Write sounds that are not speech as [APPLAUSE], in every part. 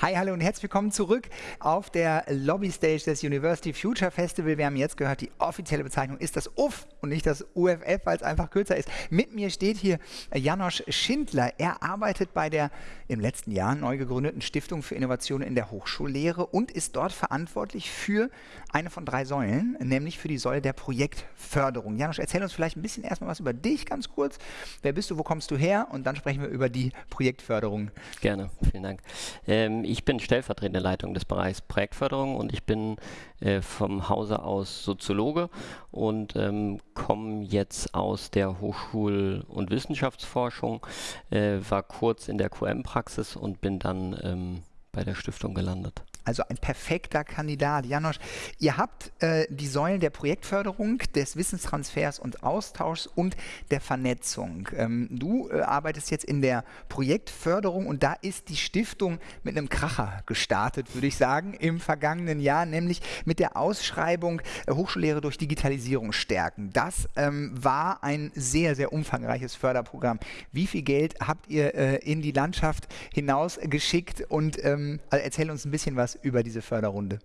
Hi, hallo und herzlich willkommen zurück auf der Lobbystage des University Future Festival. Wir haben jetzt gehört, die offizielle Bezeichnung ist das UF und nicht das UFF, weil es einfach kürzer ist. Mit mir steht hier Janosch Schindler. Er arbeitet bei der im letzten Jahr neu gegründeten Stiftung für Innovation in der Hochschullehre und ist dort verantwortlich für eine von drei Säulen, nämlich für die Säule der Projektförderung. Janosch, erzähl uns vielleicht ein bisschen erstmal was über dich ganz kurz. Wer bist du, wo kommst du her? Und dann sprechen wir über die Projektförderung. Gerne, vielen Dank. Ähm, ich bin stellvertretende Leitung des Bereichs Projektförderung und ich bin äh, vom Hause aus Soziologe und ähm, komme jetzt aus der Hochschul- und Wissenschaftsforschung, äh, war kurz in der QM-Praxis und bin dann ähm, bei der Stiftung gelandet. Also ein perfekter Kandidat. Janosch, ihr habt äh, die Säulen der Projektförderung, des Wissenstransfers und Austauschs und der Vernetzung. Ähm, du äh, arbeitest jetzt in der Projektförderung und da ist die Stiftung mit einem Kracher gestartet, würde ich sagen, im vergangenen Jahr, nämlich mit der Ausschreibung äh, Hochschullehre durch Digitalisierung stärken. Das ähm, war ein sehr, sehr umfangreiches Förderprogramm. Wie viel Geld habt ihr äh, in die Landschaft hinaus geschickt und ähm, also erzähl uns ein bisschen was über diese Förderrunde?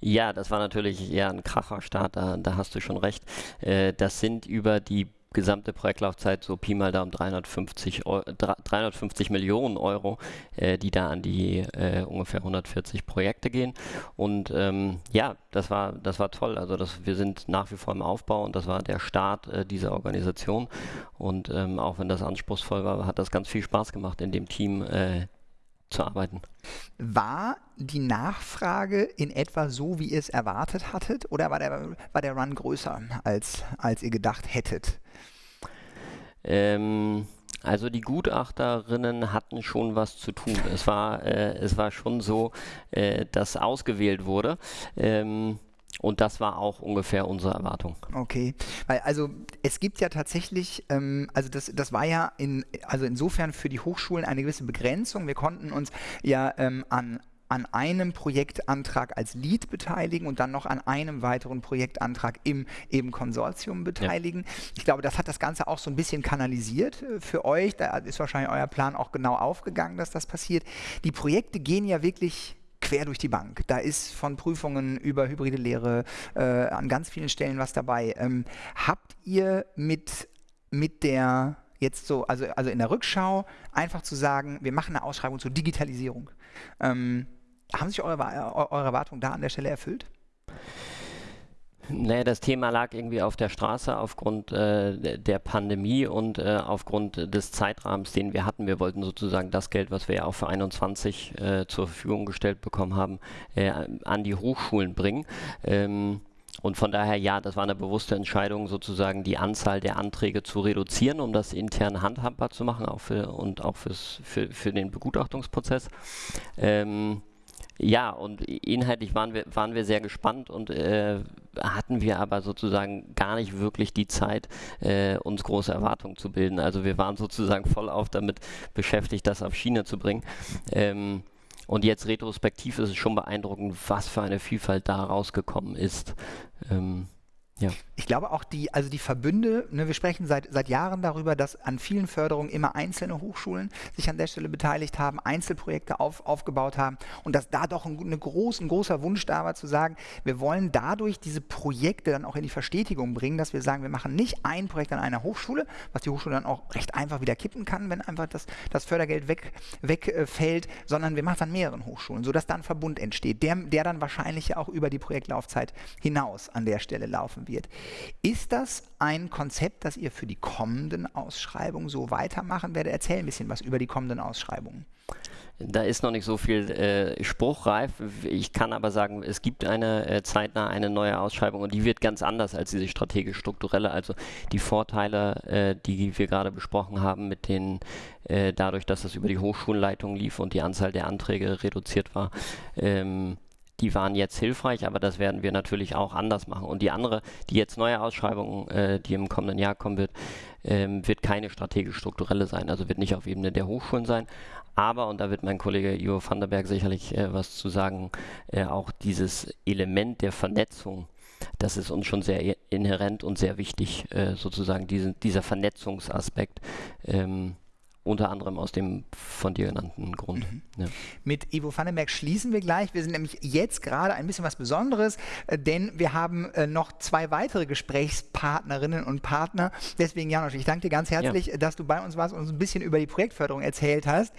Ja, das war natürlich eher ein Kracherstart, da, da hast du schon recht. Äh, das sind über die gesamte Projektlaufzeit so Pi mal Daumen 350, Euro, 350 Millionen Euro, äh, die da an die äh, ungefähr 140 Projekte gehen. Und ähm, ja, das war, das war toll. Also das, wir sind nach wie vor im Aufbau und das war der Start äh, dieser Organisation. Und ähm, auch wenn das anspruchsvoll war, hat das ganz viel Spaß gemacht, in dem Team äh, zu arbeiten. War die Nachfrage in etwa so, wie ihr es erwartet hattet, oder war der, war der Run größer, als, als ihr gedacht hättet? Ähm, also die Gutachterinnen hatten schon was zu tun. Es war, äh, es war schon so, äh, dass ausgewählt wurde. Ähm, und das war auch ungefähr unsere Erwartung. Okay, weil also es gibt ja tatsächlich, ähm, also das, das war ja in, also insofern für die Hochschulen eine gewisse Begrenzung. Wir konnten uns ja ähm, an an einem Projektantrag als Lead beteiligen und dann noch an einem weiteren Projektantrag im eben Konsortium beteiligen. Ja. Ich glaube, das hat das Ganze auch so ein bisschen kanalisiert äh, für euch. Da ist wahrscheinlich euer Plan auch genau aufgegangen, dass das passiert. Die Projekte gehen ja wirklich quer durch die Bank. Da ist von Prüfungen über hybride Lehre äh, an ganz vielen Stellen was dabei. Ähm, habt ihr mit, mit der jetzt so, also, also in der Rückschau einfach zu sagen, wir machen eine Ausschreibung zur Digitalisierung. Ähm, haben sich eure, eure Erwartungen da an der Stelle erfüllt? Naja, das Thema lag irgendwie auf der Straße aufgrund äh, der Pandemie und äh, aufgrund des Zeitrahmens, den wir hatten. Wir wollten sozusagen das Geld, was wir ja auch für 21 äh, zur Verfügung gestellt bekommen haben, äh, an die Hochschulen bringen. Ähm, und von daher, ja, das war eine bewusste Entscheidung, sozusagen die Anzahl der Anträge zu reduzieren, um das intern handhabbar zu machen auch für, und auch fürs, für, für den Begutachtungsprozess. Ähm, ja, und inhaltlich waren wir, waren wir sehr gespannt und äh, hatten wir aber sozusagen gar nicht wirklich die Zeit, äh, uns große Erwartungen zu bilden. Also wir waren sozusagen voll auf damit beschäftigt, das auf Schiene zu bringen. Ähm, und jetzt retrospektiv ist es schon beeindruckend, was für eine Vielfalt da rausgekommen ist. Ähm, ja. Ich glaube auch die, also die Verbünde, ne, wir sprechen seit, seit Jahren darüber, dass an vielen Förderungen immer einzelne Hochschulen sich an der Stelle beteiligt haben, Einzelprojekte auf, aufgebaut haben und dass da doch ein, eine groß, ein großer Wunsch da war zu sagen, wir wollen dadurch diese Projekte dann auch in die Verstetigung bringen, dass wir sagen, wir machen nicht ein Projekt an einer Hochschule, was die Hochschule dann auch recht einfach wieder kippen kann, wenn einfach das, das Fördergeld weg, wegfällt, sondern wir machen es an mehreren Hochschulen, sodass da ein Verbund entsteht, der, der dann wahrscheinlich auch über die Projektlaufzeit hinaus an der Stelle laufen wird. Ist das ein Konzept, das ihr für die kommenden Ausschreibungen so weitermachen werdet? Erzähl ein bisschen was über die kommenden Ausschreibungen. Da ist noch nicht so viel äh, spruchreif. Ich kann aber sagen, es gibt eine äh, zeitnah eine neue Ausschreibung und die wird ganz anders als diese strategisch-strukturelle. Also die Vorteile, äh, die wir gerade besprochen haben, mit den äh, dadurch, dass das über die Hochschulleitung lief und die Anzahl der Anträge reduziert war, ähm, die waren jetzt hilfreich, aber das werden wir natürlich auch anders machen. Und die andere, die jetzt neue Ausschreibung, äh, die im kommenden Jahr kommen wird, ähm, wird keine strategisch-strukturelle sein, also wird nicht auf Ebene der Hochschulen sein. Aber, und da wird mein Kollege Ivo van der Berg sicherlich äh, was zu sagen, äh, auch dieses Element der Vernetzung, das ist uns schon sehr inhärent und sehr wichtig, äh, sozusagen diesen, dieser Vernetzungsaspekt. Ähm, unter anderem aus dem von dir genannten Grund. Mhm. Ja. Mit Ivo Vandenberg schließen wir gleich. Wir sind nämlich jetzt gerade ein bisschen was Besonderes, äh, denn wir haben äh, noch zwei weitere Gesprächspartnerinnen und Partner. Deswegen, Janosch, ich danke dir ganz herzlich, ja. dass du bei uns warst und uns ein bisschen über die Projektförderung erzählt hast.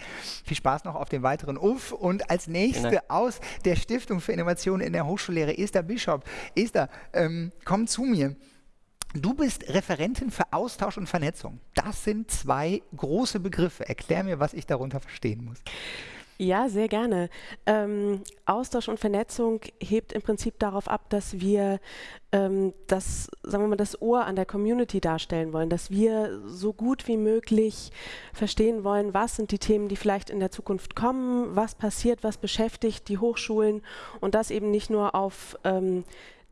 Viel Spaß noch auf dem weiteren UF. Und als nächste aus der Stiftung für Innovation in der Hochschullehre, Esther Bischof. Esther, ähm, komm zu mir. Du bist Referentin für Austausch und Vernetzung. Das sind zwei große Begriffe. Erklär mir, was ich darunter verstehen muss. Ja, sehr gerne. Ähm, Austausch und Vernetzung hebt im Prinzip darauf ab, dass wir ähm, das, sagen wir mal, das Ohr an der Community darstellen wollen, dass wir so gut wie möglich verstehen wollen, was sind die Themen, die vielleicht in der Zukunft kommen, was passiert, was beschäftigt die Hochschulen und das eben nicht nur auf ähm,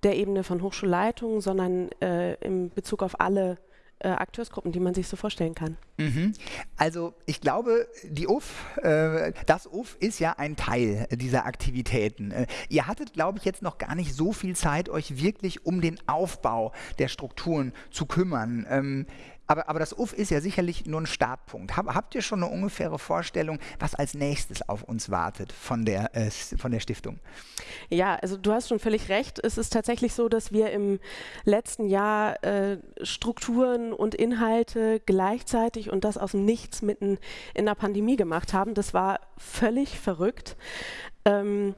der Ebene von Hochschulleitungen, sondern äh, in Bezug auf alle äh, Akteursgruppen, die man sich so vorstellen kann. Mhm. Also ich glaube, die UF, äh, das UF ist ja ein Teil dieser Aktivitäten. Äh, ihr hattet, glaube ich, jetzt noch gar nicht so viel Zeit, euch wirklich um den Aufbau der Strukturen zu kümmern. Ähm, aber, aber das UF ist ja sicherlich nur ein Startpunkt. Hab, habt ihr schon eine ungefähre Vorstellung, was als nächstes auf uns wartet von der, äh, von der Stiftung? Ja, also du hast schon völlig recht. Es ist tatsächlich so, dass wir im letzten Jahr äh, Strukturen und Inhalte gleichzeitig und das aus dem Nichts mitten in der Pandemie gemacht haben. Das war völlig verrückt. Ähm,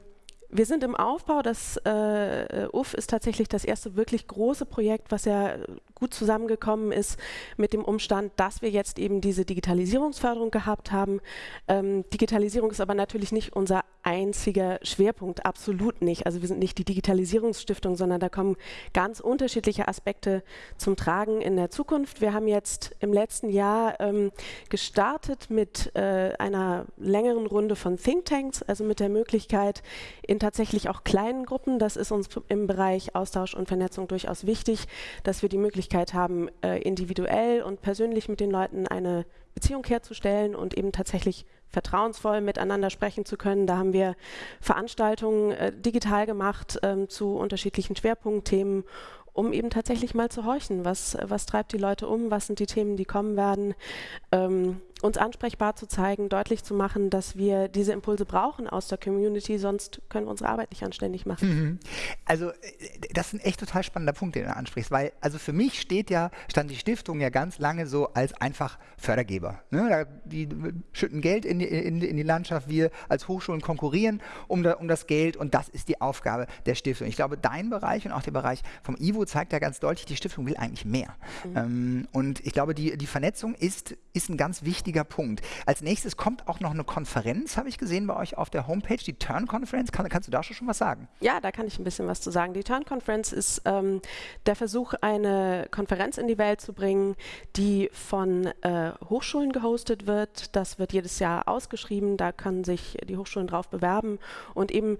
wir sind im Aufbau. Das äh, UF ist tatsächlich das erste wirklich große Projekt, was ja gut zusammengekommen ist mit dem Umstand, dass wir jetzt eben diese Digitalisierungsförderung gehabt haben. Ähm, Digitalisierung ist aber natürlich nicht unser einziger Schwerpunkt, absolut nicht. Also wir sind nicht die Digitalisierungsstiftung, sondern da kommen ganz unterschiedliche Aspekte zum Tragen in der Zukunft. Wir haben jetzt im letzten Jahr ähm, gestartet mit äh, einer längeren Runde von Thinktanks, also mit der Möglichkeit in tatsächlich auch kleinen Gruppen, das ist uns im Bereich Austausch und Vernetzung durchaus wichtig, dass wir die Möglichkeit haben, äh, individuell und persönlich mit den Leuten eine Beziehung herzustellen und eben tatsächlich vertrauensvoll miteinander sprechen zu können. Da haben wir Veranstaltungen äh, digital gemacht ähm, zu unterschiedlichen Schwerpunktthemen um eben tatsächlich mal zu horchen, was, was treibt die Leute um, was sind die Themen, die kommen werden, ähm, uns ansprechbar zu zeigen, deutlich zu machen, dass wir diese Impulse brauchen aus der Community, sonst können wir unsere Arbeit nicht anständig machen. Mhm. Also äh, das ist ein echt total spannender Punkt, den du ansprichst, weil also für mich steht ja, stand die Stiftung ja ganz lange so als einfach Fördergeber. Ne? Die schütten Geld in die, in, in die Landschaft, wir als Hochschulen konkurrieren um, da, um das Geld und das ist die Aufgabe der Stiftung. Ich glaube, dein Bereich und auch der Bereich vom IWO zeigt ja ganz deutlich, die Stiftung will eigentlich mehr. Mhm. Ähm, und ich glaube, die, die Vernetzung ist, ist ein ganz wichtiger Punkt. Als nächstes kommt auch noch eine Konferenz, habe ich gesehen bei euch auf der Homepage, die Turn Conference. Kann, kannst du da schon was sagen? Ja, da kann ich ein bisschen was zu sagen. Die Turn Conference ist ähm, der Versuch, eine Konferenz in die Welt zu bringen, die von äh, Hochschulen gehostet wird. Das wird jedes Jahr ausgeschrieben, da können sich die Hochschulen drauf bewerben und eben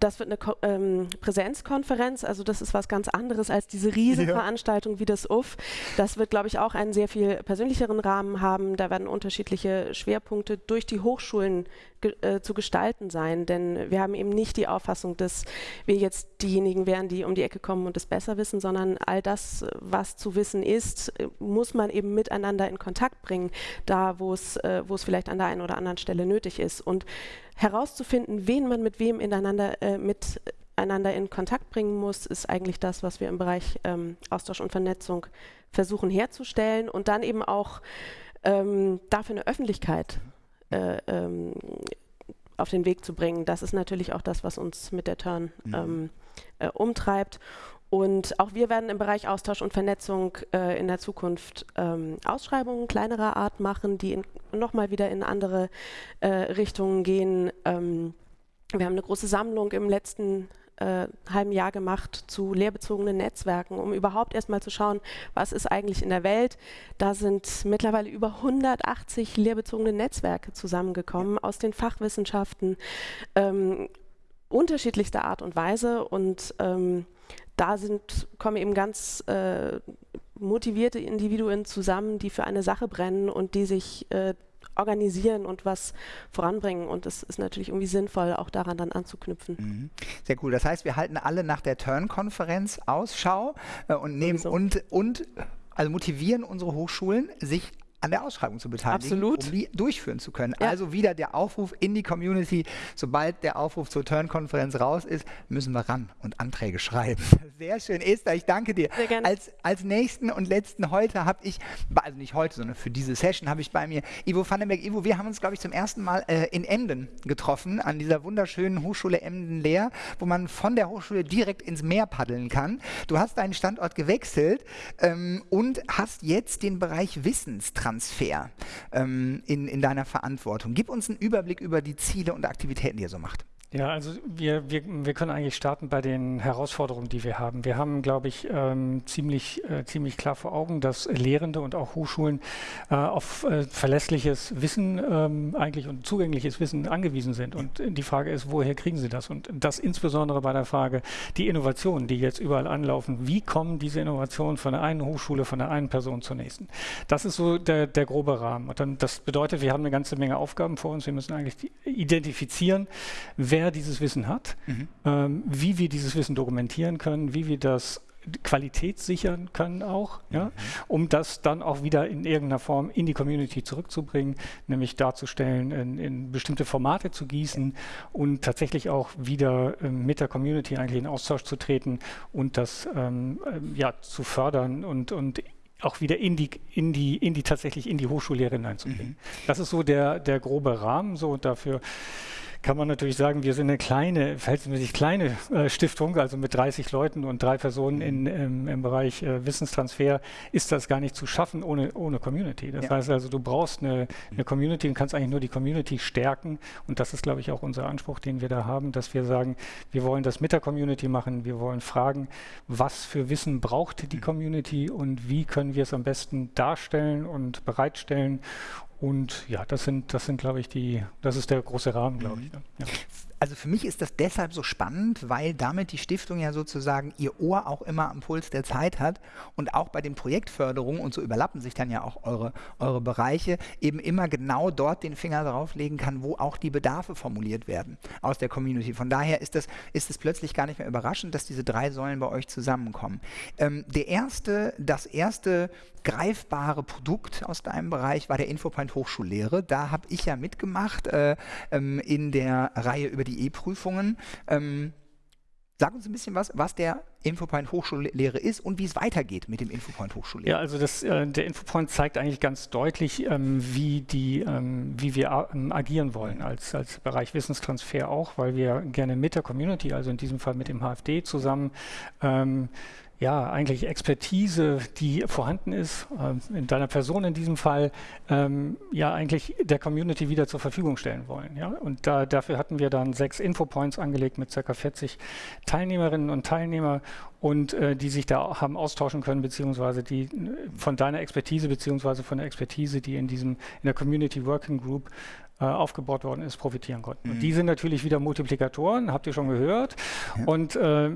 das wird eine Ko ähm, Präsenzkonferenz, also das ist was ganz anderes als diese Riesenveranstaltung ja. wie das UF. Das wird, glaube ich, auch einen sehr viel persönlicheren Rahmen haben. Da werden unterschiedliche Schwerpunkte durch die Hochschulen ge äh, zu gestalten sein, denn wir haben eben nicht die Auffassung, dass wir jetzt diejenigen wären, die um die Ecke kommen und es besser wissen, sondern all das, was zu wissen ist, muss man eben miteinander in Kontakt bringen, da wo es äh, vielleicht an der einen oder anderen Stelle nötig ist. Und herauszufinden, wen man mit wem ineinander, äh, miteinander in Kontakt bringen muss, ist eigentlich das, was wir im Bereich ähm, Austausch und Vernetzung versuchen herzustellen und dann eben auch ähm, dafür eine Öffentlichkeit äh, ähm, auf den Weg zu bringen. Das ist natürlich auch das, was uns mit der Turn mhm. Ähm, äh, umtreibt. Und auch wir werden im Bereich Austausch und Vernetzung äh, in der Zukunft ähm, Ausschreibungen kleinerer Art machen, die nochmal wieder in andere äh, Richtungen gehen. Ähm, wir haben eine große Sammlung im letzten äh, halben Jahr gemacht zu lehrbezogenen Netzwerken, um überhaupt erstmal zu schauen, was ist eigentlich in der Welt. Da sind mittlerweile über 180 lehrbezogene Netzwerke zusammengekommen aus den Fachwissenschaften ähm, unterschiedlichster Art und Weise und ähm, da sind, kommen eben ganz äh, motivierte Individuen zusammen, die für eine Sache brennen und die sich äh, organisieren und was voranbringen. Und es ist natürlich irgendwie sinnvoll, auch daran dann anzuknüpfen. Mhm. Sehr cool. Das heißt, wir halten alle nach der Turn-Konferenz Ausschau äh, und nehmen und, und also motivieren unsere Hochschulen, sich an der Ausschreibung zu beteiligen, Absolut. um die durchführen zu können. Ja. Also wieder der Aufruf in die Community, sobald der Aufruf zur Turn-Konferenz raus ist, müssen wir ran und Anträge schreiben. [LAUGHS] Sehr schön, Esther, ich danke dir. Sehr gerne. Als, als nächsten und letzten heute habe ich, also nicht heute, sondern für diese Session habe ich bei mir Ivo Vandenberg. Ivo, wir haben uns, glaube ich, zum ersten Mal äh, in Emden getroffen, an dieser wunderschönen Hochschule Emden-Lehr, wo man von der Hochschule direkt ins Meer paddeln kann. Du hast deinen Standort gewechselt ähm, und hast jetzt den Bereich Wissenstransfer ähm, in, in deiner Verantwortung. Gib uns einen Überblick über die Ziele und Aktivitäten, die ihr so macht. Ja, also wir, wir, wir können eigentlich starten bei den Herausforderungen, die wir haben. Wir haben, glaube ich, ähm, ziemlich, äh, ziemlich klar vor Augen, dass Lehrende und auch Hochschulen äh, auf äh, verlässliches Wissen ähm, eigentlich und zugängliches Wissen angewiesen sind. Und die Frage ist, woher kriegen sie das? Und das insbesondere bei der Frage, die Innovationen, die jetzt überall anlaufen, wie kommen diese Innovationen von der einen Hochschule, von der einen Person zur nächsten? Das ist so der, der grobe Rahmen. Und dann, das bedeutet, wir haben eine ganze Menge Aufgaben vor uns. Wir müssen eigentlich identifizieren, wer dieses Wissen hat, Mhm. ähm, wie wir dieses Wissen dokumentieren können, wie wir das qualitätssichern können auch, ja, um das dann auch wieder in irgendeiner Form in die Community zurückzubringen, nämlich darzustellen, in, in bestimmte Formate zu gießen und tatsächlich auch wieder ähm, mit der Community eigentlich in Austausch zu treten und das ähm, ähm, ja, zu fördern und, und auch wieder in die, in die, in die tatsächlich in die Hochschullehre hineinzubringen. Das ist so der, der grobe Rahmen so und dafür kann man natürlich sagen, wir sind eine kleine, verhältnismäßig kleine äh, Stiftung, also mit 30 Leuten und drei Personen in, im, im Bereich äh, Wissenstransfer ist das gar nicht zu schaffen ohne, ohne Community. Das Ja. heißt also, du brauchst eine, eine Community und kannst eigentlich nur die Community stärken. Und das ist, glaube ich, auch unser Anspruch, den wir da haben, dass wir sagen, wir wollen das mit der Community machen, wir wollen fragen, was für Wissen braucht die Community und wie können wir es am besten darstellen und bereitstellen und ja, das sind, das sind, glaube ich, die, das ist der große Rahmen, glaube ich. ne? Ja. Also für mich ist das deshalb so spannend, weil damit die Stiftung ja sozusagen ihr Ohr auch immer am Puls der Zeit hat und auch bei den Projektförderungen, und so überlappen sich dann ja auch eure, eure Bereiche, eben immer genau dort den Finger drauflegen kann, wo auch die Bedarfe formuliert werden aus der Community. Von daher ist es ist es plötzlich gar nicht mehr überraschend, dass diese drei Säulen bei euch zusammenkommen. Ähm, der erste, das erste greifbare Produkt aus deinem Bereich war der Infopoint Hochschullehre. Da habe ich ja mitgemacht äh, ähm, in der Reihe über die E-Prüfungen. Ähm, sag uns ein bisschen was, was der Infopoint Hochschullehre ist und wie es weitergeht mit dem Infopoint Hochschullehre. Ja, also das, äh, der Infopoint zeigt eigentlich ganz deutlich, ähm, wie, die, ähm, wie wir ähm, agieren wollen als, als Bereich Wissenstransfer auch, weil wir gerne mit der Community, also in diesem Fall mit dem HFD zusammen, ähm, ja, eigentlich Expertise, die vorhanden ist, ähm, in deiner Person in diesem Fall, ähm, ja, eigentlich der Community wieder zur Verfügung stellen wollen. Ja? Und da, dafür hatten wir dann sechs Infopoints angelegt mit ca. 40 Teilnehmerinnen und Teilnehmer und äh, die sich da haben austauschen können, beziehungsweise die äh, von deiner Expertise, beziehungsweise von der Expertise, die in diesem, in der Community Working Group äh, aufgebaut worden ist, profitieren konnten. Und die sind natürlich wieder Multiplikatoren, habt ihr schon gehört. Und äh,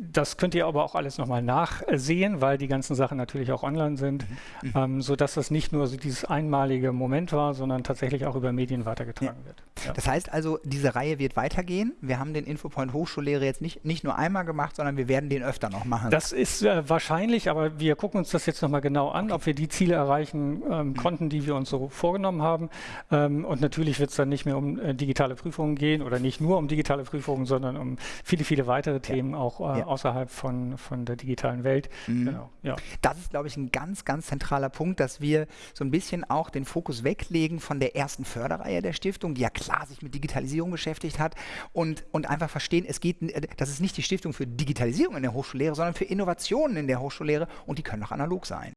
das könnt ihr aber auch alles nochmal nachsehen, weil die ganzen Sachen natürlich auch online sind, ähm, sodass das nicht nur so dieses einmalige Moment war, sondern tatsächlich auch über Medien weitergetragen wird. Ja. Das heißt also, diese Reihe wird weitergehen. Wir haben den Infopoint Hochschullehre jetzt nicht, nicht nur einmal gemacht, sondern wir werden den öfter noch machen. Das ist äh, wahrscheinlich, aber wir gucken uns das jetzt nochmal genau an, ob wir die Ziele erreichen ähm, konnten, die wir uns so vorgenommen haben. Ähm, und natürlich wird es dann nicht mehr um äh, digitale Prüfungen gehen oder nicht nur um digitale Prüfungen, sondern um viele, viele weitere Themen auch äh, Ja. Außerhalb von, von der digitalen Welt. Genau. Ja. Das ist, glaube ich, ein ganz, ganz zentraler Punkt, dass wir so ein bisschen auch den Fokus weglegen von der ersten Förderreihe der Stiftung, die ja klar sich mit Digitalisierung beschäftigt hat und, und einfach verstehen, es geht, äh, das ist nicht die Stiftung für Digitalisierung in der Hochschullehre, sondern für Innovationen in der Hochschullehre und die können auch analog sein.